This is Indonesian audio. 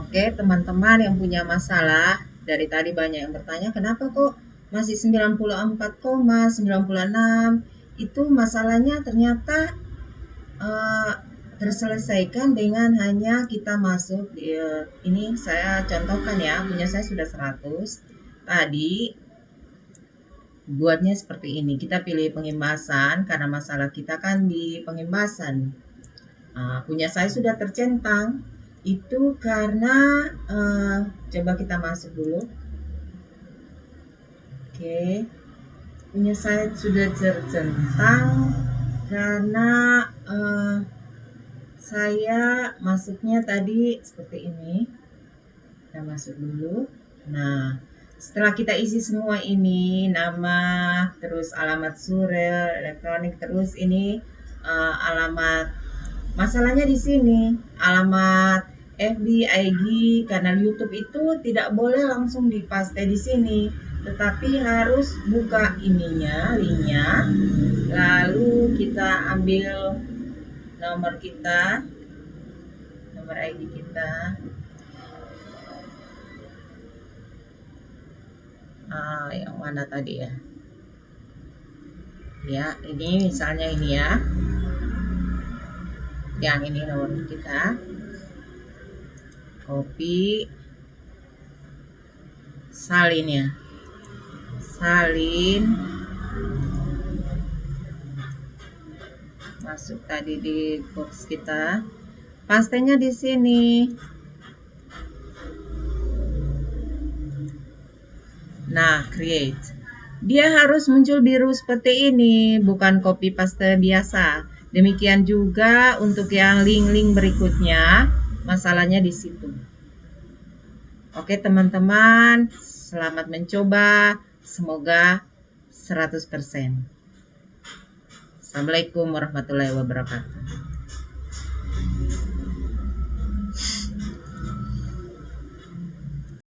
Oke, teman-teman yang punya masalah, dari tadi banyak yang bertanya, kenapa kok masih 94,96? Itu masalahnya ternyata uh, terselesaikan dengan hanya kita masuk di, uh, ini saya contohkan ya, punya saya sudah 100. Tadi buatnya seperti ini. Kita pilih pengimbasan karena masalah kita kan di pengimbasan. Uh, punya saya sudah tercentang itu karena uh, coba kita masuk dulu. Oke. Punya saya sudah tercentang karena uh, saya masuknya tadi seperti ini. Kita masuk dulu. Nah setelah kita isi semua ini nama terus alamat surel elektronik terus ini uh, alamat Masalahnya di sini, alamat FB, IG, kanal YouTube itu tidak boleh langsung dipaste di sini, tetapi harus buka ininya, linknya, lalu kita ambil nomor kita, nomor ID kita, ah, yang mana tadi ya? Ya, ini misalnya ini ya. Yang ini nomor kita copy salin ya. Salin. Masuk tadi di box kita. Pastenya di sini. Nah create. Dia harus muncul biru seperti ini bukan copy paste biasa. Demikian juga untuk yang link-link berikutnya, masalahnya di situ. Oke teman-teman, selamat mencoba. Semoga 100%. Assalamualaikum warahmatullahi wabarakatuh.